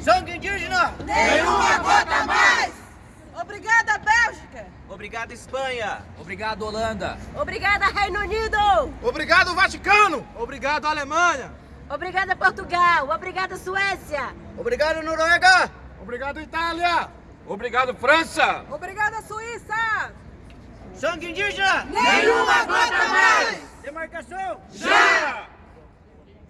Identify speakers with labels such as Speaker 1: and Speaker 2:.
Speaker 1: Sangue indígena!
Speaker 2: Nenhuma gota mais!
Speaker 3: Obrigada, Bélgica!
Speaker 1: Obrigado, Espanha!
Speaker 4: Obrigado, Holanda!
Speaker 5: Obrigada, Reino Unido!
Speaker 6: Obrigado, Vaticano!
Speaker 7: Obrigado, Alemanha!
Speaker 5: Obrigada, Portugal! Obrigada, Suécia!
Speaker 1: Obrigado, Noruega!
Speaker 6: Obrigado, Itália!
Speaker 7: Obrigado, França!
Speaker 3: Obrigada, Suíça!
Speaker 1: Sangue indígena!
Speaker 2: Nenhuma gota mais!
Speaker 1: Demarcação!
Speaker 7: Já!